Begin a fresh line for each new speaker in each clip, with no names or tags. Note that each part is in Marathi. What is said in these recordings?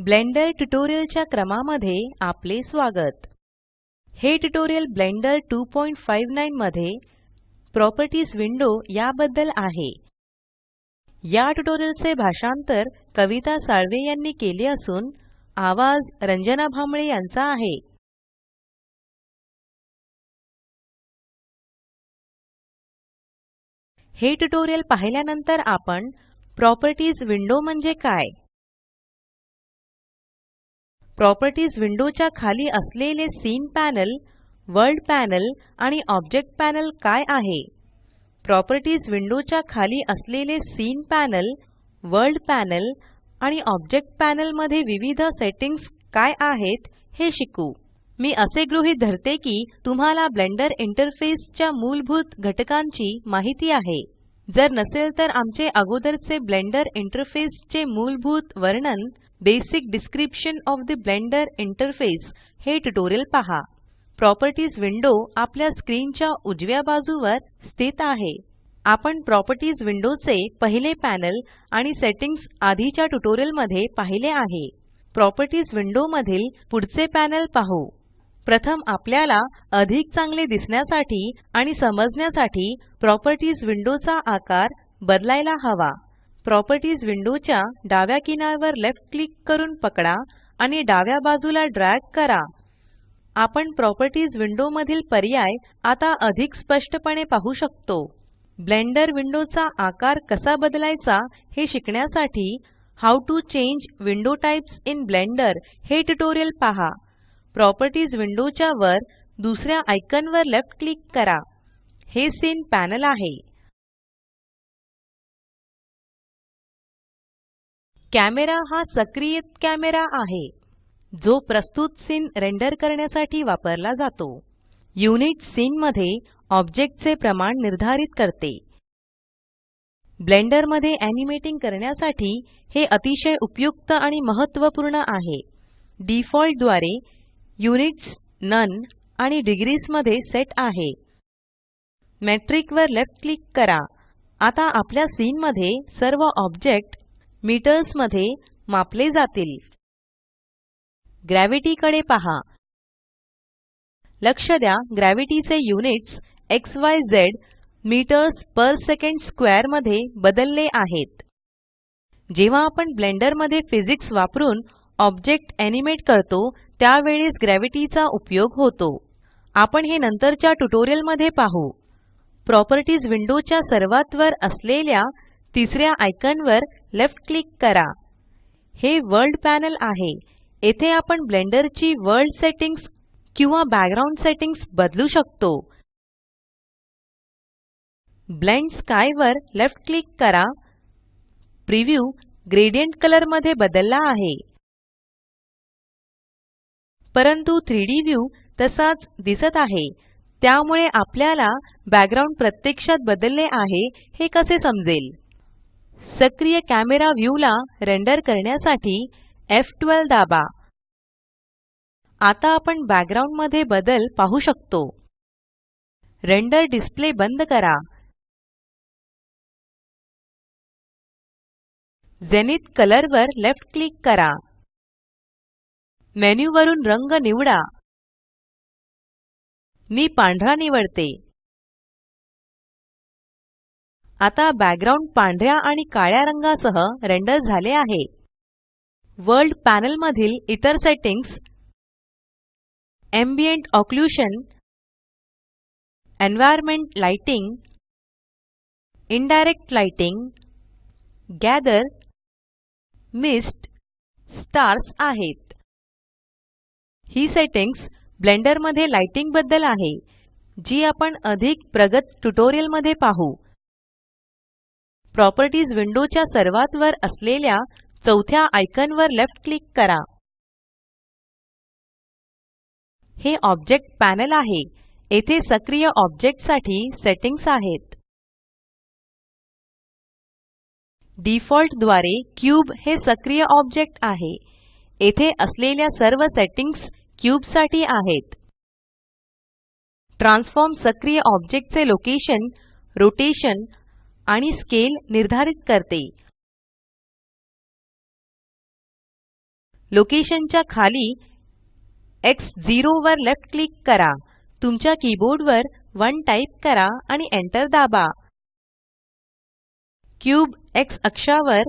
ब्लेंडर ट्यूटोरियल क्रमामध्ये आपले स्वागत हे ट्यूटोरियल ब्लेंडर 259 मध्ये प्रॉपर्टीज विंडो याबद्दल आहे या ट्यूटोरियल से भाषांतर कविता साळवे यांनी केले असून आवाज रंजना भांबळे यांचा आहे हे ट्यूटोरियल पाहिल्यानंतर आपण प्रॉपर्टीज विंडो म्हणजे काय प्रॉपर्टीज विंडोच्या च्या खाली असलेले सीन पॅनल वर्ल्ड पॅनल आणि ऑब्जेक्ट पॅनल काय आहे प्रॉपर्टीज विंडोच्या च्या खाली असलेले सीन पॅनल वर्ल्ड पॅनल आणि ऑब्जेक्ट पॅनल मध्ये विविध सेटिंग्स काय आहेत हे शिकू मी असे गृहीत धरते की तुम्हाला ब्लेंडर इंटरफेसच्या च्या मूलभूत घटकांची माहिती आहे जर नसेल तर आमचे अगोदरचे ब्लेंडर इंटरफेसचे चे मूलभूत वर्णन basic description of the Blender interface हे ट्यूटोरियल पहा प्रॉपर्टीज विंडो आपल्या स्क्रीनच्या उजव्या बाजूवर स्थित आहे आपण प्रॉपर्टीज विंडोचे पहिले पॅनल आणि सेटिंग्स आधीच्या ट्यूटोरियल मध्ये पाहिले आहे प्रॉपर्टीज विंडो मधील पुढचे पॅनल पाहू प्रथम आपल्याला अधिक चांगले दिसण्यासाठी आणि समजण्यासाठी प्रॉपर्टीज विंडोचा आकार बदलायला हवा प्रॉपर्टीज विंडोच्या डाव्या किनारवर लेफ्ट क्लिक करून पकडा आणि डाव्या बाजूला ड्रॅग करा आपण प्रॉपर्टीज विंडो मधील पर्याय आता अधिक स्पष्टपणे पाहू शकतो ब्लेंडर विंडोचा आकार कसा बदलायचा हे शिकण्यासाठी how to change window types in Blender हे ट्युटोरियल पहा प्रॉपर्टीज विंडोच्या वर दुसऱ्या आयकॉनवर लेफ्ट क्लिक करा हे सीन पॅनल आहे कॅमेरा हा सक्रिय कॅमेरा आहे जो प्रस्तुत सीन रेंडर करण्यासाठी वापरला जातो युनिट सीन मध्ये ऑब्जेक्टचे प्रमाण निर्धारित करते ब्लेंडर मध्ये एनिमेटिंग करण्यासाठी हे अतिशय उपयुक्त आणि महत्त्वपूर्ण आहे डिफॉल्ट द्वारे युनिट्स नन आणि डिग्रीज मध्ये सेट आहे मॅट्रिक वर लेफ्ट क्लिक करा आता आपल्या सीन मध्ये सर्व ऑब्जेक्ट मीटर्स मध्ये मापले जातील ग्रॅव्हिटी पहा लक्ष द्या gravity units X Y Z metres per second square मध्ये बदलले आहेत जेव्हा आपण ब्लेंडर मध्ये फिजिक्स वापरून ऑब्जेक्ट एनिमेट करतो त्यावेळेस ग्रॅव्हिटी उपयोग होतो आपण हे नंतरच्या ट्युटोरियल मध्ये पाहू प्रॉपर्टीज विंडोच्या च्या सर्वात वर असलेल्या तिसऱ्या आयकॉनवर लेफ्ट क्लिक करा हे वर्ल्ड पॅनल आहे येथे आपण ब्लेंडर ची वर्ल्ड सेटिंग्स किंवा बॅकग्राउंड सेटिंग्स बदलू शकतो ब्लेंड स्काय वर लेफ्ट क्लिक करा प्रिव्यू ग्रेडियंट कलर मध्ये बदलला आहे परंतु 3D व्ह्यू तसाच दिसत आहे त्यामुळे आपल्याला बॅकग्राउंड प्रत्यक्षात बदलले आहे हे कसे समजेल सक्रिय कॅमेरा व्ह्यू ला रेंडर करण्यासाठी F12 दाबा आता आपण बॅकग्राउंड मध्ये बदल पाहू शकतो रेंडर डिस्प्ले बंद करा झेनिथ कलर वर लेफ्ट क्लिक करा मेन्यू वरून रंग निवडा मी पांढरा निवडते आता बॅकग्राउंड पांढऱ्या आणि काळ्या रंगासह रेंडर झाले आहे वर्ल्ड पॅनल मधील इतर settings ambient occlusion environment lighting indirect lighting gather mist stars आहेत. ही सेटिंग्स ब्लेंडर मध्ये लाइटिंग बद्दल आहे जी आपण अधिक प्रगत ट्यूटोरियल मध्ये पाहू प्रॉपर्टीज विंडोच्या च्या सर्वात वर असलेल्या चौथ्या आयकॉन वर लेफ्ट क्लिक करा हे ऑब्जेक्ट पॅनल आहे येथे सक्रिय ऑब्जेक्ट साठी आहेत डिफॉल्ट द्वारे क्यूब हे सक्रिय ऑब्जेक्ट आहे येथे असलेल्या सर्व सेटिंग्स क्यूब साठी आहेत ट्रान्सफॉर्म सक्रिय ऑब्जेक्ट चे लोकेशन रोटेशन आणि स्केल निर्धारित करते लोकेशनच्या खाली X0 वर लेफ्ट क्लिक करा तुमच्या कीबोर्डवर 1 टाइप करा आणि एंटर दाबा क्यूब एक्स अक्षावर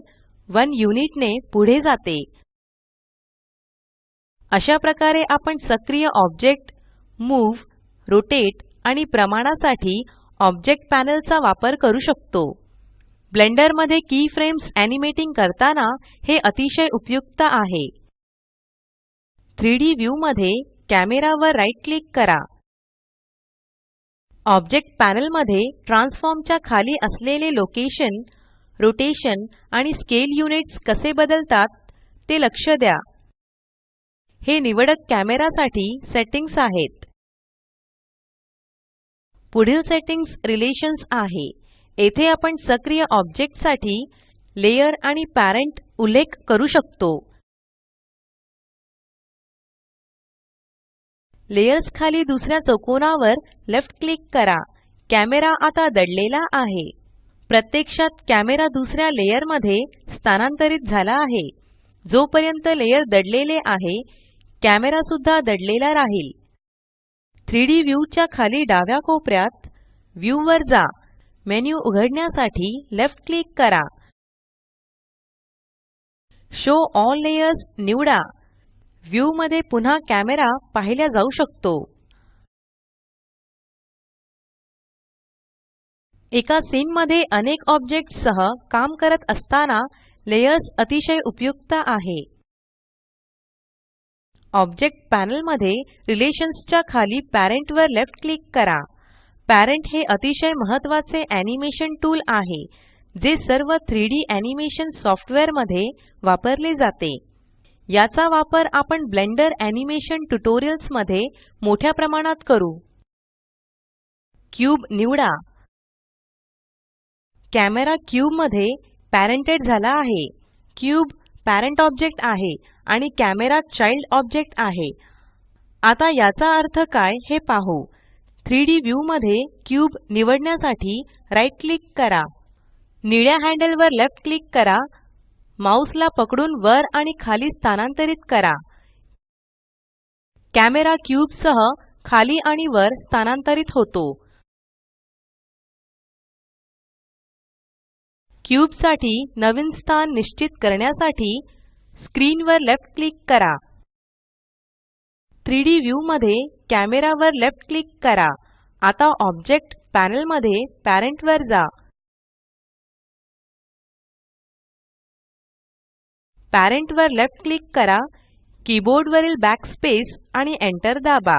1 युनिटने ने पुढे जाते अशा प्रकारे आपण सक्रिय ऑब्जेक्ट मूव रोटेट आणि प्रमाणासाठी ऑब्जेक्ट पॅनल चा वापर करू शकतो ब्लेंडर मध्ये फ्रेम्स एनिमेटिंग करताना हे अतिशय उपयुक्त आहे 3D व्यू मध्ये कॅमेरा वर क्लिक करा ऑब्जेक्ट पॅनल मध्ये ट्रान्सफॉर्म च्या खाली असलेले लोकेशन रोटेशन आणि स्केल युनिट्स कसे बदलतात ते लक्ष द्या हे निवडक कॅमेरा साठी आहेत पुढील सेटिंग्स रिलेशन्स आहे येथे आपण सक्रिय ऑब्जेक्ट साठी लेयर आणि पॅरेंट उल्लेख करू शकतो लेयर्स खाली दुसऱ्या चौकोनावर लेफ्ट क्लिक करा कॅमेरा आता दडलेला आहे प्रत्यक्षात कॅमेरा दुसऱ्या लेयर मध्ये स्थानांतरित झाला आहे जोपर्यंत लेयर दडलेले आहे कॅमेरा सुद्धा दडलेला राहील 3डी व्यू च्या खाली डाव्या कोपऱ्यात व्ह्यू वर जा मेन्यू उघडण्यासाठी लेफ्ट क्लिक करा शो ऑल लेयर्स निवडा व्यू मध्ये पुन्हा कॅमेरा पाहिल्या जाऊ शकतो एका सीन मध्ये अनेक ऑब्जेक्ट्स सह काम करत असताना लेयर्स अतिशय उपयुक्त आहे ऑब्जेक्ट पॅनल मध्ये रिलेशन्स च्या खाली पॅरेंट वर लेफ्ट क्लिक करा पॅरेंट हे अतिशय महत्त्वाचे ॲनिमेशन टूल आहे जे सर्व 3D ॲनिमेशन सॉफ्टवेअर मध्ये वापरले जाते याचा वापर आपण ब्लेंडर ॲनिमेशन ट्यूटोरियल्स मध्ये मोठ्या प्रमाणात करू क्यूब निवडा कॅमेरा क्यूब मध्ये पॅरेंटेड झाला आहे क्यूब पॅरेंट ऑब्जेक्ट आहे आणि कॅमेरा चाइल्ड ऑब्जेक्ट आहे आता याचा अर्थ काय हे पाहू 3D व्ह्यू मध्ये क्यूब निवडण्यासाठी राइट क्लिक करा निळ्या हँडल वर लेफ्ट क्लिक करा माउस ला पकडून वर आणि खाली स्थानांतरित करा कॅमेरा क्यूब सह खाली आणि वर स्थानांतरित होतो क्यूब साठी नवीन स्थान निश्चित करण्यासाठी स्क्रीन वर लेफ्ट क्लिक करा 3D व्ह्यू मध्ये कॅमेरा वर लेफ्ट क्लिक करा आता ऑब्जेक्ट पॅनल मध्ये पॅरेंट वर जा पॅरेंट वर लेफ्ट क्लिक करा कीबोर्ड वरील बॅकस्पेस आणि एंटर दाबा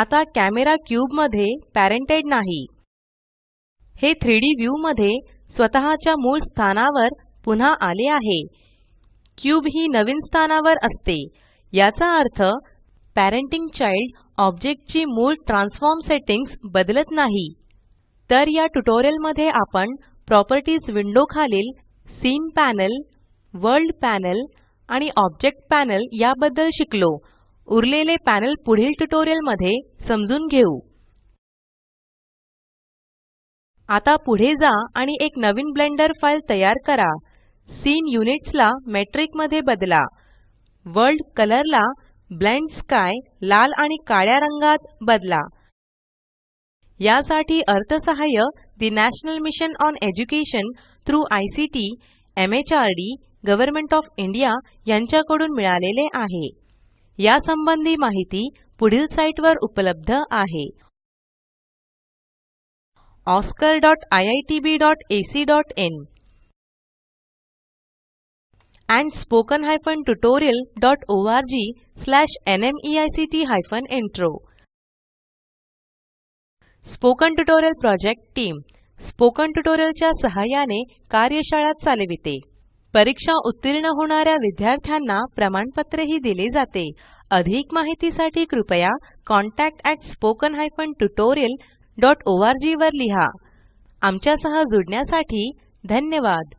आता कॅमेरा क्यूब मध्ये पॅरेंटेड नाही हे व्ह्यू मध्ये स्वतःच्या मूळ स्थानावर पुन्हा आले आहे क्यूब ही नवीन स्थानावर असते याचा अर्थ पॅरेंटिंग चाइल्ड ऑब्जेक्टची मूळ ट्रान्सफॉर्म सेटिंग्स बदलत नाही तर या ट्यूटोरियल मध्ये आपण प्रॉपर्टीज विंडो खालील सीन पॅनल वर्ल्ड पॅनल आणि ऑब्जेक्ट पॅनल याबद्दल शिकलो उरलेले पॅनल पुढील ट्यूटोरियल मध्ये समजून घेऊ आता पुढे जा आणि एक नवीन ब्लेंडर फाइल तयार करा सीन युनिट्सला ला मेट्रिक मध्ये बदला वर्ल्ड कलर ला ब्लेंड स्काय लाल आणि काळ्या रंगात बदला यासाठी अर्थसहाय्य the National Mission on Education H ICT MHRD Government of India यांच्याकडून मिळालेले आहे यासंबंधी माहिती पुढील साईटवर उपलब्ध आहे oscariitbacइन and e spoken tutorialorgnmeict intro spoken tutorial project team spoken tutorial च्या सहाय्याने कार्यशाळा चालविते परीक्षा उत्तीर्ण होणाऱ्या विद्यार्थ्यांना प्रमाणपत्रही दिले जाते अधिक माहितीसाठी कृपया कॉन्टॅक्ट स्पोकन contactspoken tutorial ओ tutorialorg वर लिहा आमच्या सह जुडण्यासाठी धन्यवाद